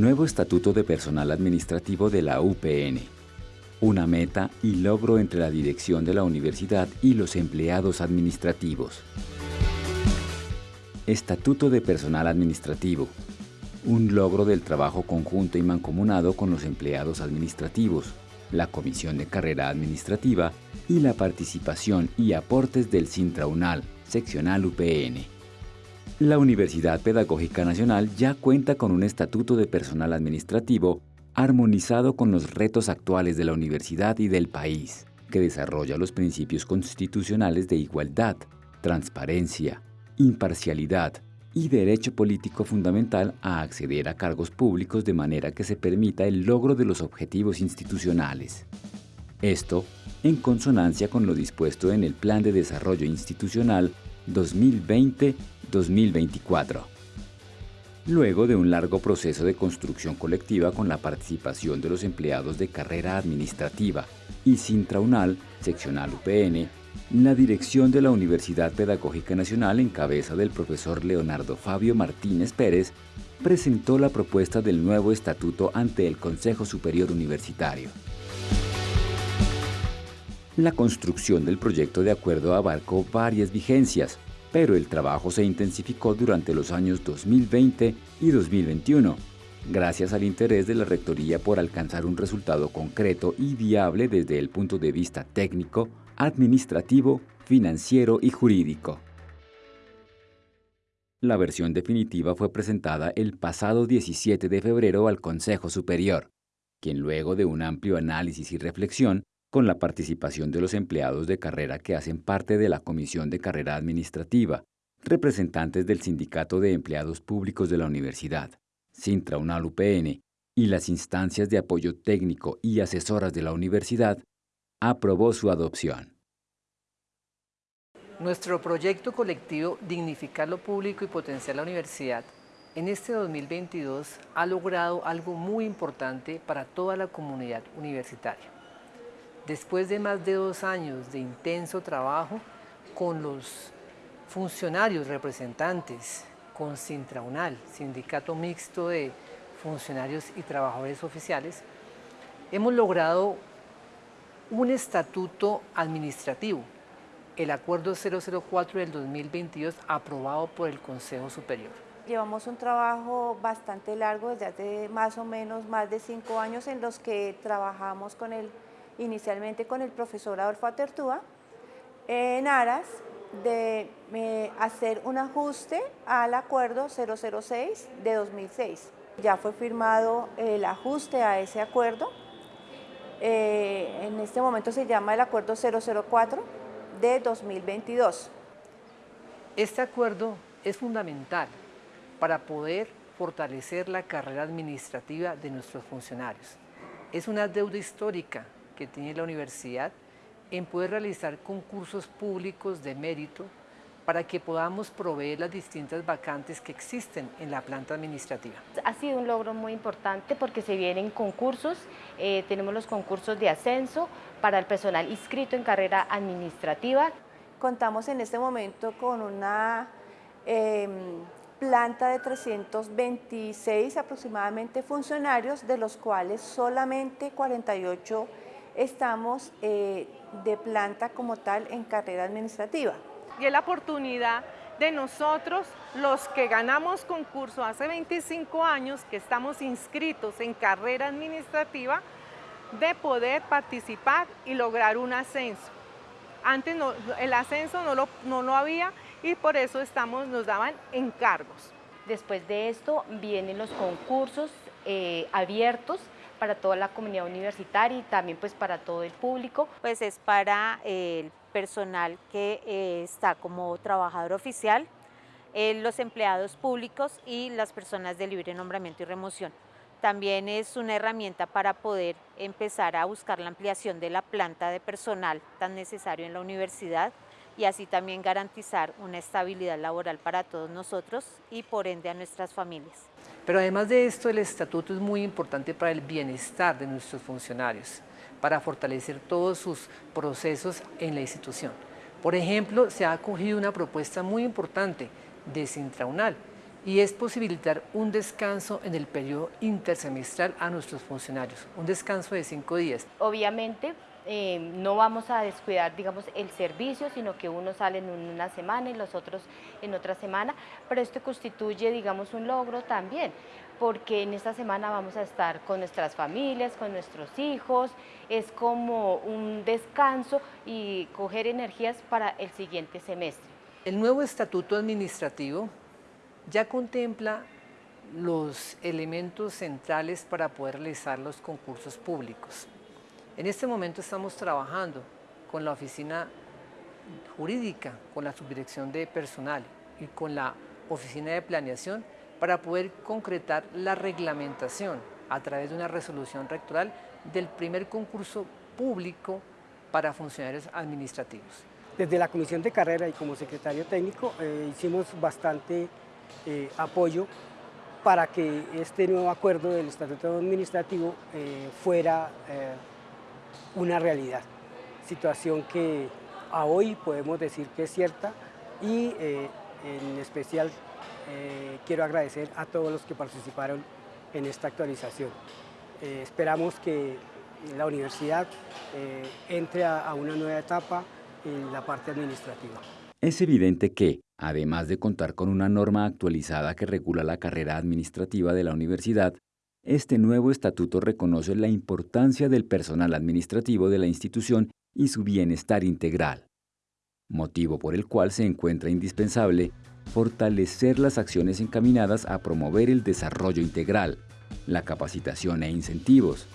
Nuevo Estatuto de Personal Administrativo de la UPN. Una meta y logro entre la dirección de la universidad y los empleados administrativos. Estatuto de Personal Administrativo. Un logro del trabajo conjunto y mancomunado con los empleados administrativos, la Comisión de Carrera Administrativa y la participación y aportes del Sintraunal, seccional UPN. La Universidad Pedagógica Nacional ya cuenta con un estatuto de personal administrativo armonizado con los retos actuales de la universidad y del país, que desarrolla los principios constitucionales de igualdad, transparencia, imparcialidad y derecho político fundamental a acceder a cargos públicos de manera que se permita el logro de los objetivos institucionales. Esto en consonancia con lo dispuesto en el Plan de Desarrollo Institucional 2020-2024. Luego de un largo proceso de construcción colectiva con la participación de los empleados de carrera administrativa y Sintraunal, seccional UPN, la dirección de la Universidad Pedagógica Nacional en cabeza del profesor Leonardo Fabio Martínez Pérez presentó la propuesta del nuevo estatuto ante el Consejo Superior Universitario. La construcción del proyecto de acuerdo abarcó varias vigencias, pero el trabajo se intensificó durante los años 2020 y 2021, gracias al interés de la Rectoría por alcanzar un resultado concreto y viable desde el punto de vista técnico, administrativo, financiero y jurídico. La versión definitiva fue presentada el pasado 17 de febrero al Consejo Superior, quien luego de un amplio análisis y reflexión con la participación de los empleados de carrera que hacen parte de la Comisión de Carrera Administrativa, representantes del Sindicato de Empleados Públicos de la Universidad, Sintraunal UPN y las instancias de apoyo técnico y asesoras de la universidad, aprobó su adopción. Nuestro proyecto colectivo Dignificar lo Público y Potenciar la Universidad en este 2022 ha logrado algo muy importante para toda la comunidad universitaria después de más de dos años de intenso trabajo con los funcionarios representantes, con Sintraunal, Sindicato Mixto de Funcionarios y Trabajadores Oficiales, hemos logrado un estatuto administrativo, el Acuerdo 004 del 2022 aprobado por el Consejo Superior. Llevamos un trabajo bastante largo, desde hace más o menos más de cinco años en los que trabajamos con el inicialmente con el profesor Adolfo Atertúa, en aras de eh, hacer un ajuste al acuerdo 006 de 2006. Ya fue firmado el ajuste a ese acuerdo. Eh, en este momento se llama el acuerdo 004 de 2022. Este acuerdo es fundamental para poder fortalecer la carrera administrativa de nuestros funcionarios. Es una deuda histórica que tiene la universidad en poder realizar concursos públicos de mérito para que podamos proveer las distintas vacantes que existen en la planta administrativa. Ha sido un logro muy importante porque se vienen concursos, eh, tenemos los concursos de ascenso para el personal inscrito en carrera administrativa. Contamos en este momento con una em, planta de 326 aproximadamente funcionarios, de los cuales solamente 48 estamos eh, de planta como tal en carrera administrativa. Y es la oportunidad de nosotros, los que ganamos concurso hace 25 años, que estamos inscritos en carrera administrativa, de poder participar y lograr un ascenso. Antes el ascenso no lo, no lo había y por eso estamos, nos daban encargos. Después de esto vienen los concursos eh, abiertos para toda la comunidad universitaria y también pues para todo el público. Pues es para el personal que eh, está como trabajador oficial, eh, los empleados públicos y las personas de libre nombramiento y remoción. También es una herramienta para poder empezar a buscar la ampliación de la planta de personal tan necesario en la universidad y así también garantizar una estabilidad laboral para todos nosotros y por ende a nuestras familias. Pero además de esto, el estatuto es muy importante para el bienestar de nuestros funcionarios, para fortalecer todos sus procesos en la institución. Por ejemplo, se ha acogido una propuesta muy importante de Sintraunal, y es posibilitar un descanso en el periodo intersemestral a nuestros funcionarios, un descanso de cinco días. Obviamente eh, no vamos a descuidar, digamos, el servicio, sino que unos salen en una semana y los otros en otra semana, pero esto constituye, digamos, un logro también, porque en esta semana vamos a estar con nuestras familias, con nuestros hijos, es como un descanso y coger energías para el siguiente semestre. El nuevo estatuto administrativo ya contempla los elementos centrales para poder realizar los concursos públicos. En este momento estamos trabajando con la oficina jurídica, con la subdirección de personal y con la oficina de planeación para poder concretar la reglamentación a través de una resolución rectoral del primer concurso público para funcionarios administrativos. Desde la Comisión de Carrera y como secretario técnico eh, hicimos bastante eh, apoyo para que este nuevo acuerdo del Estatuto Administrativo eh, fuera una realidad, situación que a hoy podemos decir que es cierta y eh, en especial eh, quiero agradecer a todos los que participaron en esta actualización. Eh, esperamos que la universidad entre a una nueva etapa en la parte administrativa. Es evidente que, además de contar con una norma actualizada que regula la carrera administrativa de la universidad, este nuevo estatuto reconoce la importancia del personal administrativo de la institución y su bienestar integral, motivo por el cual se encuentra indispensable fortalecer las acciones encaminadas a promover el desarrollo integral, la capacitación e incentivos,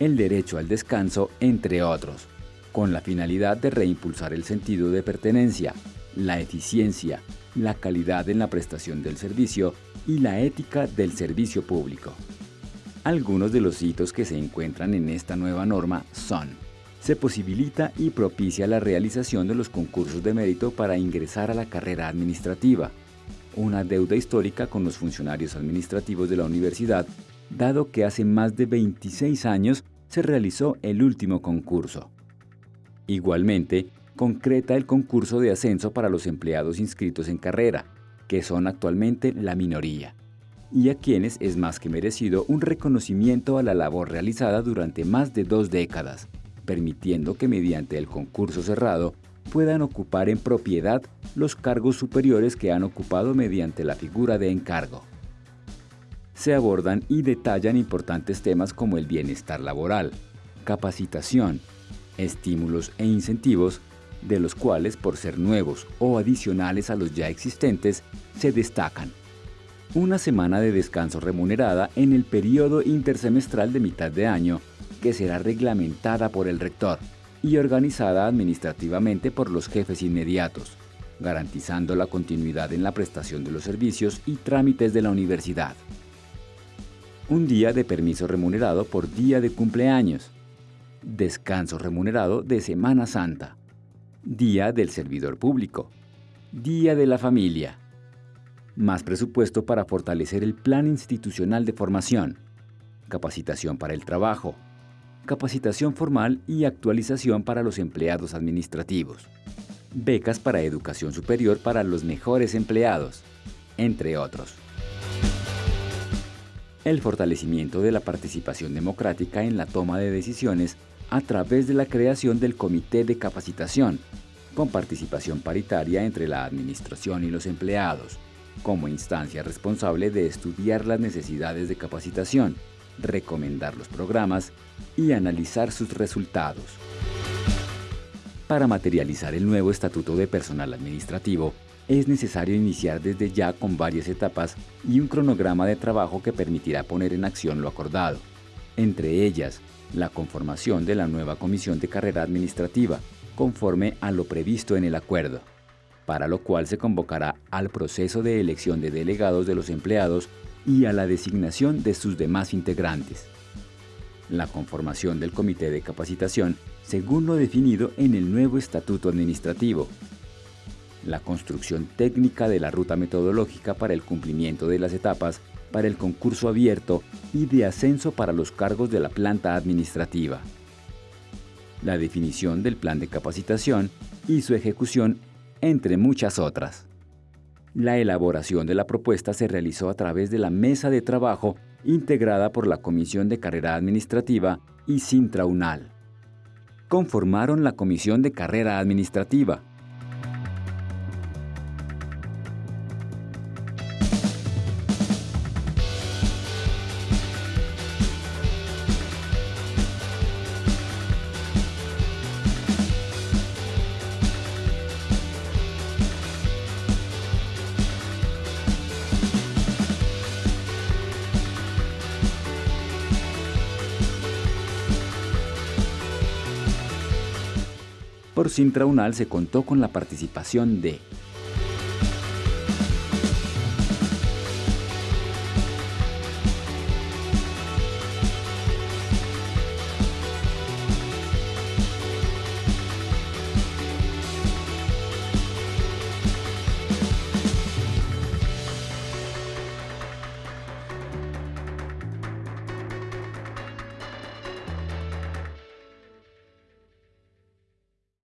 el derecho al descanso, entre otros, con la finalidad de reimpulsar el sentido de pertenencia, la eficiencia, la calidad en la prestación del servicio y la ética del servicio público. Algunos de los hitos que se encuentran en esta nueva norma son se posibilita y propicia la realización de los concursos de mérito para ingresar a la carrera administrativa, una deuda histórica con los funcionarios administrativos de la universidad, dado que hace más de 26 años se realizó el último concurso. Igualmente, concreta el concurso de ascenso para los empleados inscritos en carrera, que son actualmente la minoría y a quienes es más que merecido un reconocimiento a la labor realizada durante más de dos décadas, permitiendo que mediante el concurso cerrado puedan ocupar en propiedad los cargos superiores que han ocupado mediante la figura de encargo. Se abordan y detallan importantes temas como el bienestar laboral, capacitación, estímulos e incentivos, de los cuales por ser nuevos o adicionales a los ya existentes, se destacan una semana de descanso remunerada en el periodo intersemestral de mitad de año, que será reglamentada por el rector y organizada administrativamente por los jefes inmediatos, garantizando la continuidad en la prestación de los servicios y trámites de la universidad. Un día de permiso remunerado por día de cumpleaños. Descanso remunerado de Semana Santa. Día del servidor público. Día de la familia más presupuesto para fortalecer el plan institucional de formación, capacitación para el trabajo, capacitación formal y actualización para los empleados administrativos, becas para educación superior para los mejores empleados, entre otros. El fortalecimiento de la participación democrática en la toma de decisiones a través de la creación del Comité de Capacitación, con participación paritaria entre la administración y los empleados, como instancia responsable de estudiar las necesidades de capacitación, recomendar los programas y analizar sus resultados. Para materializar el nuevo Estatuto de Personal Administrativo, es necesario iniciar desde ya con varias etapas y un cronograma de trabajo que permitirá poner en acción lo acordado, entre ellas la conformación de la nueva Comisión de Carrera Administrativa, conforme a lo previsto en el acuerdo para lo cual se convocará al proceso de elección de delegados de los empleados y a la designación de sus demás integrantes. La conformación del Comité de Capacitación según lo definido en el nuevo Estatuto Administrativo. La construcción técnica de la ruta metodológica para el cumplimiento de las etapas para el concurso abierto y de ascenso para los cargos de la planta administrativa. La definición del plan de capacitación y su ejecución entre muchas otras. La elaboración de la propuesta se realizó a través de la mesa de trabajo integrada por la Comisión de Carrera Administrativa y Sintraunal. Conformaron la Comisión de Carrera Administrativa, Por Sintraunal se contó con la participación de